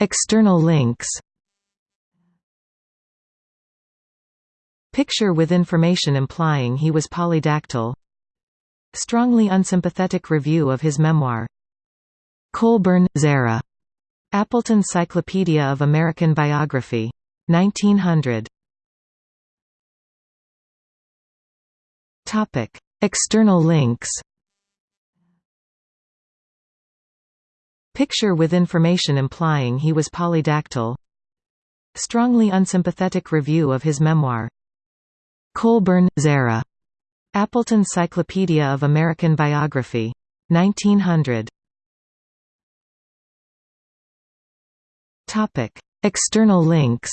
External links Picture with information implying he was polydactyl Strongly unsympathetic review of his memoir Colburn, Zerah. Appleton Cyclopedia of American Biography. 1900. External links Picture with information implying he was polydactyl Strongly unsympathetic review of his memoir Colburn, Zerah. Appleton Cyclopedia of American Biography. 1900. External links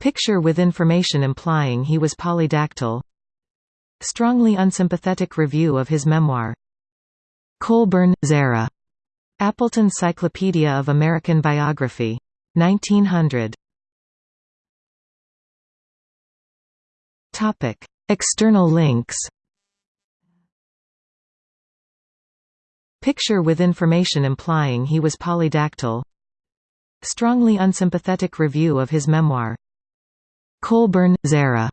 Picture with information implying he was polydactyl Strongly unsympathetic review of his memoir Colburn, Zerah. Appleton Cyclopedia of American Biography. 1900. Topic: External links. Picture with information implying he was polydactyl. Strongly unsympathetic review of his memoir. Colburn, Zerah.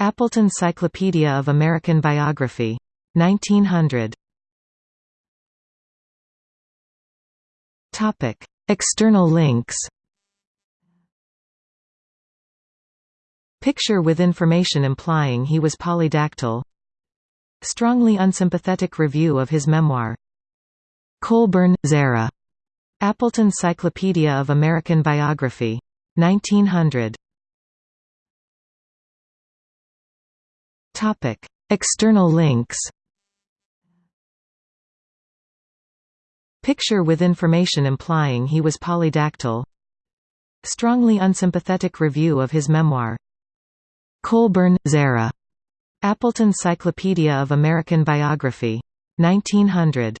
Appleton Cyclopedia of American Biography. 1900. Topic: External links. Picture with information implying he was polydactyl Strongly unsympathetic review of his memoir Colburn, Zerah. Appleton Cyclopedia of American Biography. 1900. External links Picture with information implying he was polydactyl Strongly unsympathetic review of his memoir Colburn, Zerah. Appleton Cyclopedia of American Biography. 1900.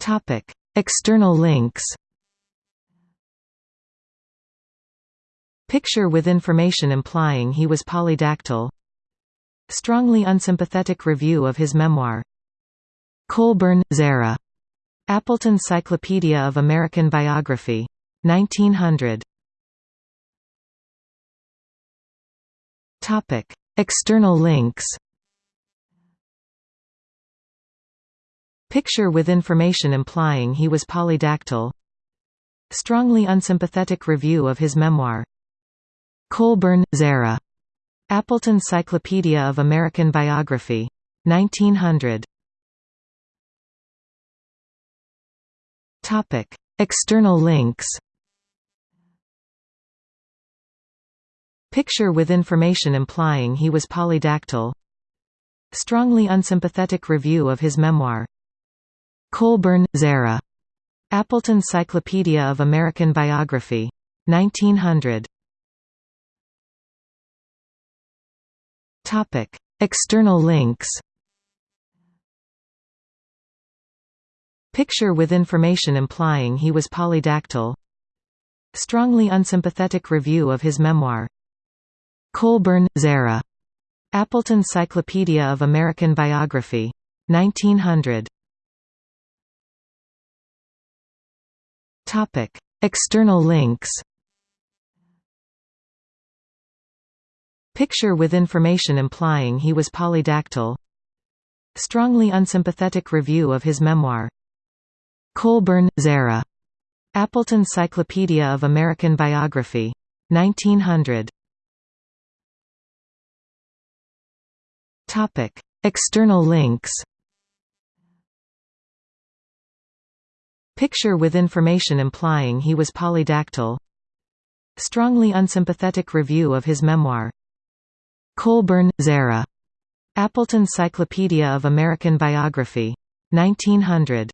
Topic: External links. Picture with information implying he was polydactyl. Strongly unsympathetic review of his memoir. Colburn, Zerah. Appleton Cyclopedia of American Biography. 1900. Topic: External links. Picture with information implying he was polydactyl. Strongly unsympathetic review of his memoir. Colburn, Zerah. Appleton Cyclopedia of American Biography. 1900. Topic: External links. Picture with information implying he was polydactyl Strongly unsympathetic review of his memoir Colburn, Zerah. Appleton Cyclopedia of American Biography. 1900. External links Picture with information implying he was polydactyl Strongly unsympathetic review of his memoir Colburn, Zerah. Appleton Cyclopedia of American Biography. 1900. Topic: External links. Picture with information implying he was polydactyl. Strongly unsympathetic review of his memoir. Colburn, Zerah. Appleton Cyclopedia of American Biography. 1900. Topic: External links. Picture with information implying he was polydactyl. Strongly unsympathetic review of his memoir. Colburn, Zerah. Appleton Cyclopedia of American Biography. 1900.